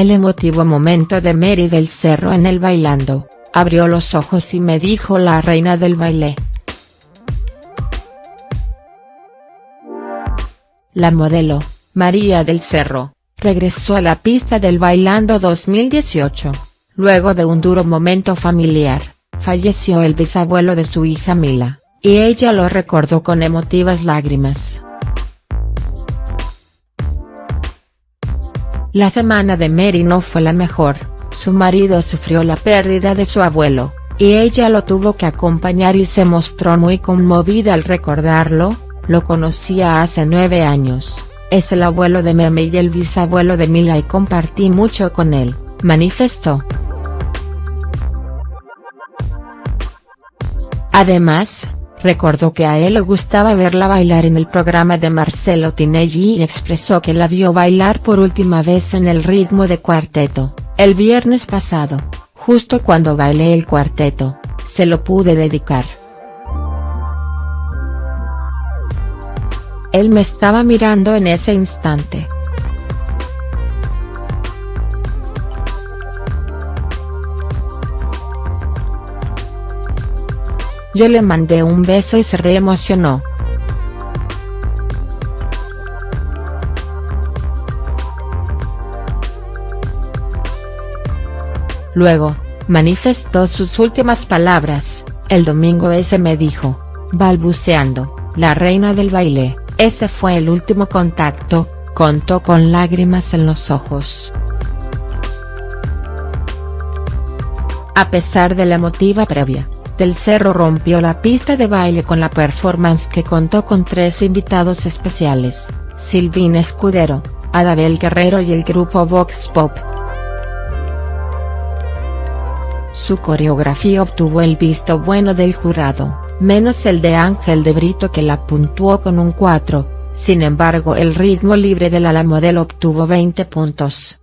El emotivo momento de Mary del Cerro en el bailando, abrió los ojos y me dijo la reina del baile. La modelo, María del Cerro, regresó a la pista del Bailando 2018. Luego de un duro momento familiar, falleció el bisabuelo de su hija Mila, y ella lo recordó con emotivas lágrimas. La semana de Mary no fue la mejor, su marido sufrió la pérdida de su abuelo, y ella lo tuvo que acompañar y se mostró muy conmovida al recordarlo, lo conocía hace nueve años, es el abuelo de Meme y el bisabuelo de Mila y compartí mucho con él, manifestó. Además, recordó que a él le gustaba verla bailar en el programa de Marcelo Tinelli y expresó que la vio bailar por última vez en el ritmo de cuarteto, el viernes pasado, justo cuando bailé el cuarteto, se lo pude dedicar. Él me estaba mirando en ese instante. Yo le mandé un beso y se reemocionó. Luego, manifestó sus últimas palabras, el domingo ese me dijo, balbuceando, la reina del baile, ese fue el último contacto, contó con lágrimas en los ojos. A pesar de la emotiva previa, Del Cerro rompió la pista de baile con la performance que contó con tres invitados especiales, Silvina Escudero, Adabel Guerrero y el grupo Vox Pop. Su coreografía obtuvo el visto bueno del jurado, menos el de Ángel de Brito que la puntuó con un 4, sin embargo el ritmo libre de la modelo obtuvo 20 puntos.